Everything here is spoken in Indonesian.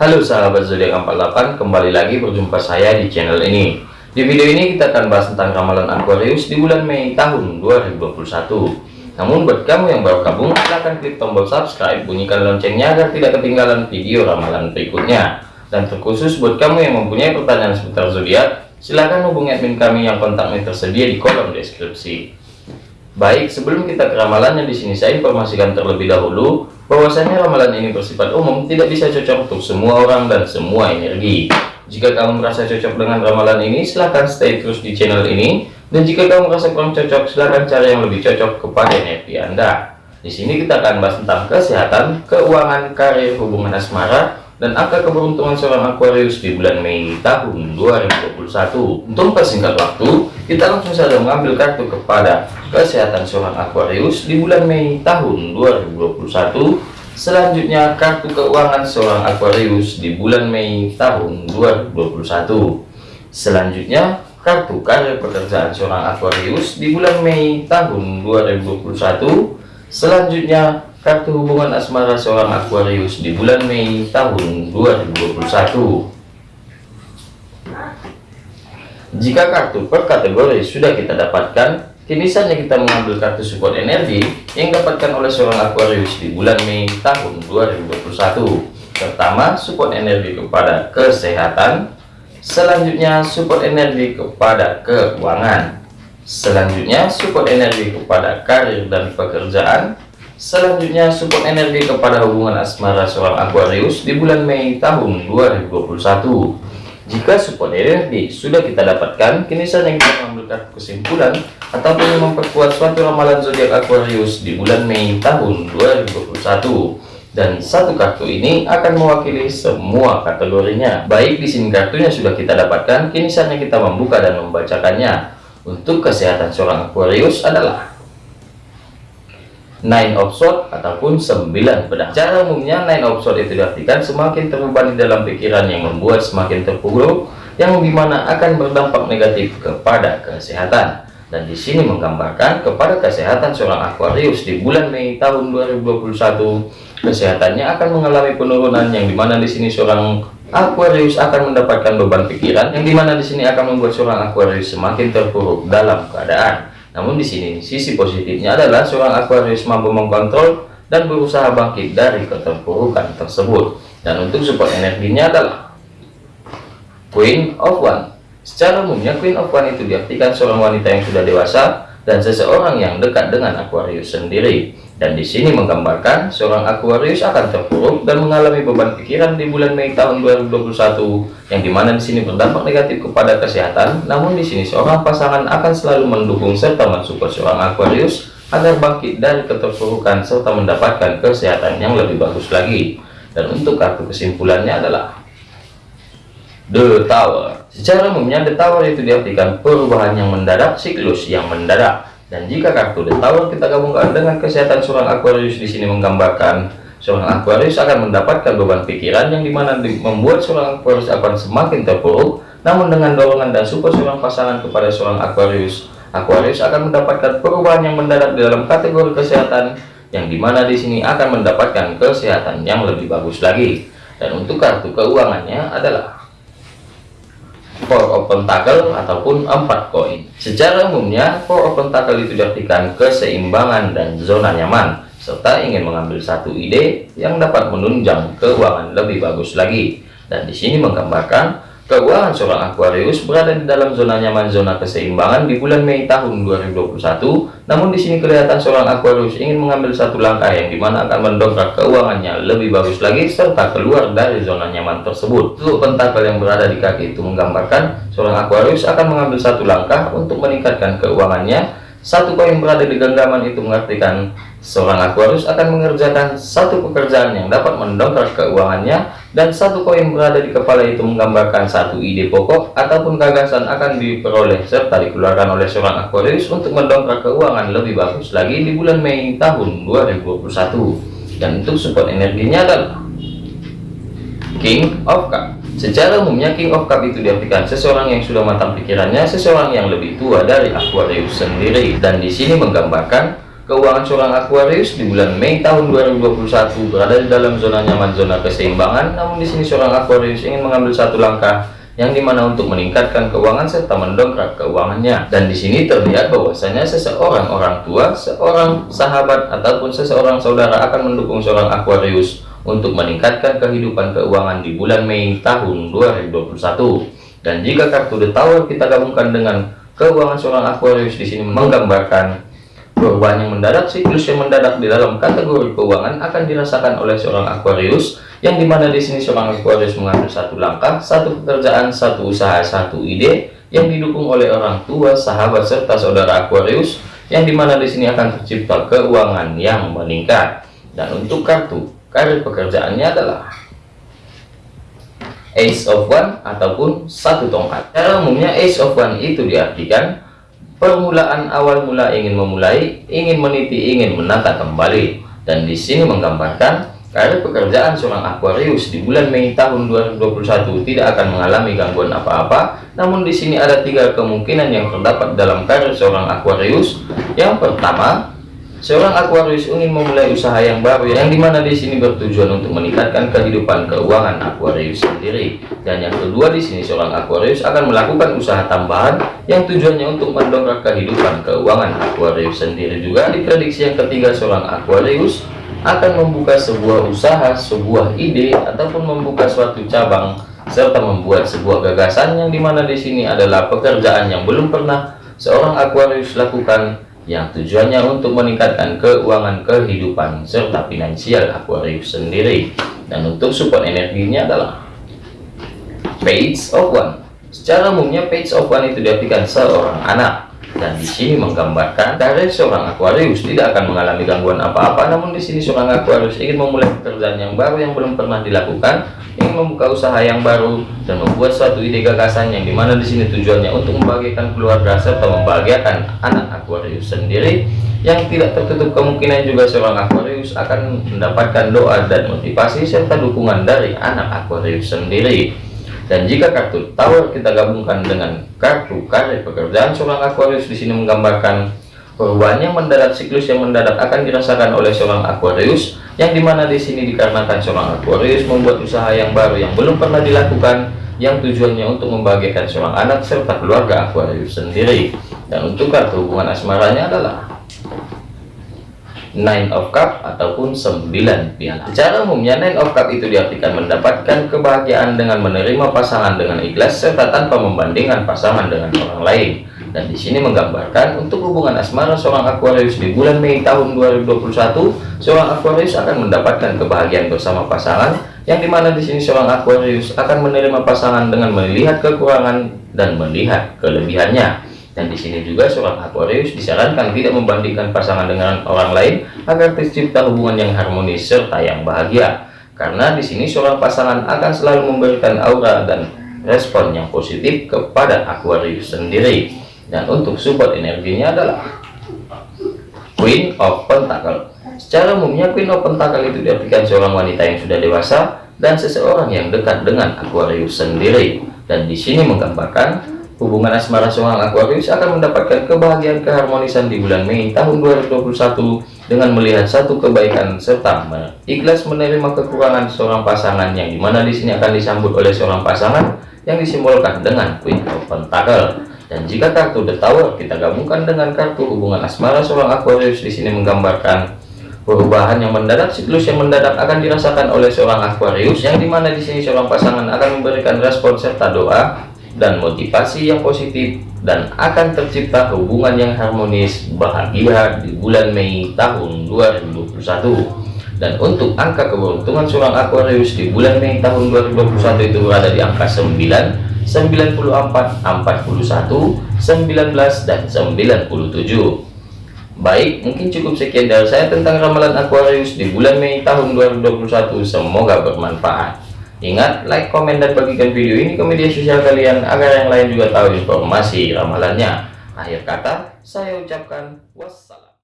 Halo sahabat zodiak 48, kembali lagi berjumpa saya di channel ini. Di video ini kita akan bahas tentang ramalan Aquarius di bulan Mei tahun 2021. Namun buat kamu yang baru gabung, silahkan klik tombol subscribe, bunyikan loncengnya agar tidak ketinggalan video ramalan berikutnya. Dan terkhusus buat kamu yang mempunyai pertanyaan seputar zodiak, silahkan hubungi admin kami yang kontaknya tersedia di kolom deskripsi. Baik, sebelum kita ke ramalannya di sini saya informasikan terlebih dahulu bahwasanya ramalan ini bersifat umum, tidak bisa cocok untuk semua orang dan semua energi. Jika kamu merasa cocok dengan ramalan ini, silahkan stay terus di channel ini. Dan jika kamu merasa kurang cocok, silahkan cari yang lebih cocok kepada energi Anda. Di sini kita akan bahas tentang kesehatan, keuangan, karir, hubungan asmara, dan angka keberuntungan seorang Aquarius di bulan Mei tahun 2021. Untuk persingkat waktu, kita langsung saja mengambil kartu kepada kesehatan seorang Aquarius di bulan Mei tahun 2021. Selanjutnya kartu keuangan seorang Aquarius di bulan Mei tahun 2021. Selanjutnya kartu karir pekerjaan seorang Aquarius di bulan Mei tahun 2021. Selanjutnya kartu hubungan asmara seorang Aquarius di bulan Mei tahun 2021 jika kartu per kategori sudah kita dapatkan kini saatnya kita mengambil kartu support energi yang dapatkan oleh seorang Aquarius di bulan Mei tahun 2021 pertama support energi kepada kesehatan. Selanjutnya support energi kepada keuangan. Selanjutnya support energi kepada karir dan pekerjaan. Selanjutnya support energi kepada hubungan asmara seorang Aquarius di bulan Mei tahun 2021. Jika support energi sudah kita dapatkan, kini saatnya kita mengambil kesimpulan ataupun memperkuat suatu ramalan zodiak Aquarius di bulan Mei tahun 2021 dan satu kartu ini akan mewakili semua kategorinya. Baik di sini kartunya sudah kita dapatkan, kini saatnya kita membuka dan membacakannya. Untuk kesehatan seorang Aquarius adalah nine of sword ataupun sembilan. Pedang cara umumnya nine of sword itu diartikan semakin terbebani dalam pikiran yang membuat semakin terpuruk yang di mana akan berdampak negatif kepada kesehatan. Dan di sini menggambarkan kepada kesehatan seorang Aquarius di bulan Mei tahun 2021 kesehatannya akan mengalami penurunan yang di mana di sini seorang Aquarius akan mendapatkan beban pikiran yang di mana di sini akan membuat seorang Aquarius semakin terpuruk dalam keadaan namun di sini sisi positifnya adalah seorang Aquarius mampu mengkontrol dan berusaha bangkit dari keterpurukan tersebut. Dan untuk support energinya adalah Queen of One. Secara umumnya Queen of One itu diartikan seorang wanita yang sudah dewasa dan seseorang yang dekat dengan Aquarius sendiri. Dan di sini menggambarkan seorang Aquarius akan terpuruk dan mengalami beban pikiran di bulan Mei tahun 2021 yang di mana di sini berdampak negatif kepada kesehatan. Namun di sini seorang pasangan akan selalu mendukung serta mensupport seorang Aquarius agar bangkit dari keterpurukan serta mendapatkan kesehatan yang lebih bagus lagi. Dan untuk kartu kesimpulannya adalah The Tower. Secara umumnya The Tower itu diartikan perubahan yang mendadak, siklus yang mendadak dan jika kartu The Tower kita gabungkan dengan kesehatan seorang Aquarius di sini menggambarkan seorang Aquarius akan mendapatkan beban pikiran yang di mana membuat seorang Aquarius akan semakin terpuruk. Namun dengan dorongan dan support seorang pasangan kepada seorang Aquarius, Aquarius akan mendapatkan perubahan yang mendadak di dalam kategori kesehatan yang di mana di sini akan mendapatkan kesehatan yang lebih bagus lagi. Dan untuk kartu keuangannya adalah four of pentacle ataupun empat koin secara umumnya four of pentacle itu diartikan keseimbangan dan zona nyaman serta ingin mengambil satu ide yang dapat menunjang keuangan lebih bagus lagi. Dan di sini menggambarkan Keuangan seorang Aquarius berada di dalam zona nyaman zona keseimbangan di bulan Mei tahun 2021. Namun di sini kelihatan seorang Aquarius ingin mengambil satu langkah yang di mana akan mendongkrak keuangannya lebih bagus lagi serta keluar dari zona nyaman tersebut. Untuk pentakel yang berada di kaki itu menggambarkan seorang Aquarius akan mengambil satu langkah untuk meningkatkan keuangannya satu koin berada di genggaman itu mengartikan seorang Aquarius akan mengerjakan satu pekerjaan yang dapat mendongkrak keuangannya dan satu koin berada di kepala itu menggambarkan satu ide pokok ataupun gagasan akan diperoleh serta dikeluarkan oleh seorang Aquarius untuk mendongkrak keuangan lebih bagus lagi di bulan Mei tahun 2021 dan untuk support energinya adalah King of Cup Secara umumnya King of Cup itu diartikan seseorang yang sudah matang pikirannya, seseorang yang lebih tua dari Aquarius sendiri. Dan di sini menggambarkan keuangan seorang Aquarius di bulan Mei tahun 2021 berada di dalam zona nyaman zona keseimbangan. Namun di sini seorang Aquarius ingin mengambil satu langkah yang di mana untuk meningkatkan keuangan serta mendongkrak keuangannya. Dan di sini terlihat bahwasanya seseorang orang tua seorang sahabat ataupun seseorang saudara akan mendukung seorang Aquarius untuk meningkatkan kehidupan keuangan di bulan Mei tahun 2021 dan jika kartu The Tower kita gabungkan dengan keuangan seorang Aquarius di sini menggambarkan Perubahan yang mendadak, siklus yang mendadak di dalam kategori keuangan akan dirasakan oleh seorang Aquarius, yang di mana di sini seorang Aquarius mengambil satu langkah, satu pekerjaan, satu usaha, satu ide, yang didukung oleh orang tua, sahabat, serta saudara Aquarius, yang di mana di sini akan tercipta keuangan yang meningkat. Dan untuk kartu, karir pekerjaannya adalah Ace of One ataupun satu tongkat. Cara umumnya Ace of One itu diartikan permulaan awal mula ingin memulai, ingin meniti, ingin menata kembali. Dan di sini menggambarkan karir pekerjaan seorang Aquarius di bulan Mei tahun 2021 tidak akan mengalami gangguan apa-apa. Namun di sini ada tiga kemungkinan yang terdapat dalam karir seorang Aquarius. Yang pertama, Seorang Aquarius ingin memulai usaha yang baru yang di mana di sini bertujuan untuk meningkatkan kehidupan keuangan Aquarius sendiri. Dan yang kedua di sini seorang Aquarius akan melakukan usaha tambahan yang tujuannya untuk mendongkrak kehidupan keuangan Aquarius sendiri juga. Diprediksi yang ketiga seorang Aquarius akan membuka sebuah usaha, sebuah ide ataupun membuka suatu cabang serta membuat sebuah gagasan yang di mana di sini adalah pekerjaan yang belum pernah seorang Aquarius lakukan yang tujuannya untuk meningkatkan keuangan kehidupan serta finansial Aquarius sendiri. Dan untuk support energinya adalah page of one. Secara umumnya page of one itu diartikan seorang anak dan di sini menggambarkan dari seorang Aquarius tidak akan mengalami gangguan apa-apa. Namun di sini seorang Aquarius ingin memulai pekerjaan yang baru yang belum pernah dilakukan ingin membuka usaha yang baru dan membuat suatu ide gagasan yang di mana di sini tujuannya untuk membahagiakan keluarga serta membahagiakan anak Aquarius sendiri. Yang tidak tertutup kemungkinan juga seorang Aquarius akan mendapatkan doa dan motivasi serta dukungan dari anak Aquarius sendiri dan jika kartu tower kita gabungkan dengan kartu karir pekerjaan seorang Aquarius di sini menggambarkan perubahan yang mendadak siklus yang mendadak akan dirasakan oleh seorang Aquarius yang di mana di sini dikarenakan seorang Aquarius membuat usaha yang baru yang belum pernah dilakukan yang tujuannya untuk membahagiakan seorang anak serta keluarga Aquarius sendiri. Dan untuk kartu hubungan asmaranya adalah Nine of Cup ataupun 9 piala. Secara umumnya Nine of Cup itu diartikan mendapatkan kebahagiaan dengan menerima pasangan dengan ikhlas serta tanpa membandingkan pasangan dengan orang lain. Dan di sini menggambarkan untuk hubungan asmara seorang Aquarius di bulan Mei tahun 2021, seorang Aquarius akan mendapatkan kebahagiaan bersama pasangan yang di mana di sini seorang Aquarius akan menerima pasangan dengan melihat kekurangan dan melihat kelebihannya dan di sini juga seorang Aquarius disarankan tidak membandingkan pasangan dengan orang lain agar tercipta hubungan yang harmonis serta yang bahagia. Karena di sini seorang pasangan akan selalu memberikan aura dan respon yang positif kepada Aquarius sendiri. Dan untuk support energinya adalah Queen of Pentacle. Secara umumnya Queen of Pentacle itu diartikan seorang wanita yang sudah dewasa dan seseorang yang dekat dengan Aquarius sendiri. Dan di sini menggambarkan Hubungan asmara seorang Aquarius akan mendapatkan kebahagiaan keharmonisan di bulan Mei tahun 2021 dengan melihat satu kebaikan serta ikhlas menerima kekurangan seorang pasangan yang di mana di sini akan disambut oleh seorang pasangan yang disimbolkan dengan Queen of Pentacle. Dan jika kartu The Tower kita gabungkan dengan kartu hubungan asmara seorang Aquarius di sini menggambarkan perubahan yang mendadak siklus yang mendadak akan dirasakan oleh seorang Aquarius yang di mana di sini seorang pasangan akan memberikan respon serta doa dan motivasi yang positif dan akan tercipta hubungan yang harmonis bahagia di bulan Mei tahun 2021 dan untuk angka keberuntungan seorang Aquarius di bulan Mei tahun 2021 itu berada di angka 9 94 41 19 dan 97 Baik, mungkin cukup sekian dari saya tentang ramalan Aquarius di bulan Mei tahun 2021. Semoga bermanfaat. Ingat, like, komen, dan bagikan video ini ke media sosial kalian agar yang lain juga tahu informasi ramalannya. Akhir kata, saya ucapkan wassalam.